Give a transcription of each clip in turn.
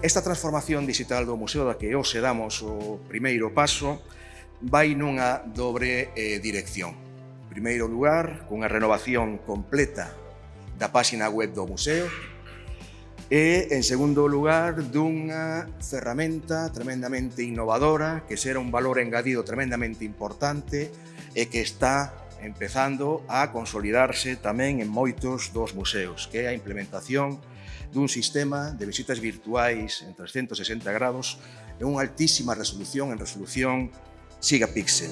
Esta transformación digital do museo da que hoxe damos o primeiro paso vai nunha dobre eh, dirección. En primeiro lugar, cunha renovación completa da páxina web do museo e, en segundo lugar, dunha ferramenta tremendamente innovadora que será un valor engadido tremendamente importante e que está empezando a consolidarse tamén en moitos dos museos, que é a implementación dun sistema de visitas virtuais en 360 grados e unha altísima resolución en resolución gigapíxel.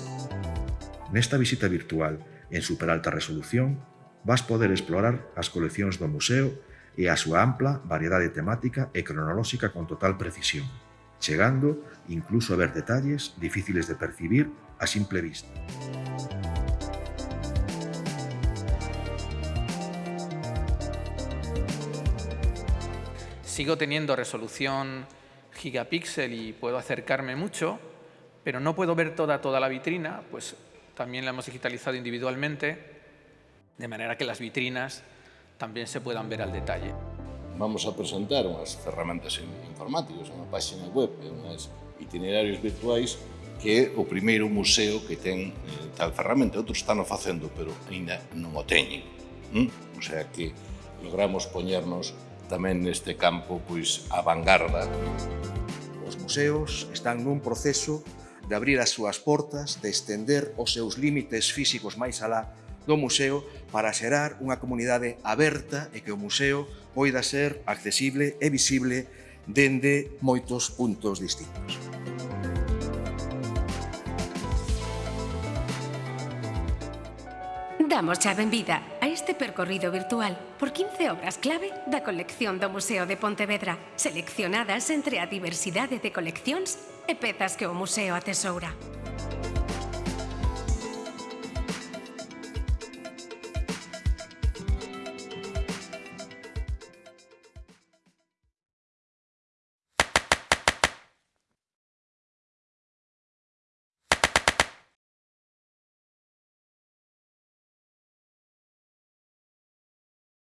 Nesta visita virtual en superalta resolución vas poder explorar as coleccións do museo e a súa ampla variedade temática e cronolóxica con total precisión, chegando incluso a ver detalles difíciles de percibir a simple vista. Sigo teniendo resolución gigapíxel y puedo acercarme mucho, pero no puedo ver toda, toda la vitrina, pues también la hemos digitalizado individualmente, de manera que las vitrinas también se puedan ver al detalle. Vamos a presentar unhas ferramentas informáticas, unha página web unhas itinerarios virtuais que o primeiro museo que ten eh, tal ferramenta. Outros están o facendo, pero ainda non o teñen. O sea que logramos poñernos tamén neste campo pois a vanguarda. Os museos están nun proceso de abrir as súas portas, de estender os seus límites físicos máis alá do museo para xerar unha comunidade aberta e que o museo poida ser accesible e visible dende moitos puntos distintos. Damos xa benvida a este percorrido virtual por 15 obras clave da colección do Museo de Pontevedra, seleccionadas entre a diversidade de coleccións e pezas que o museo atesoura.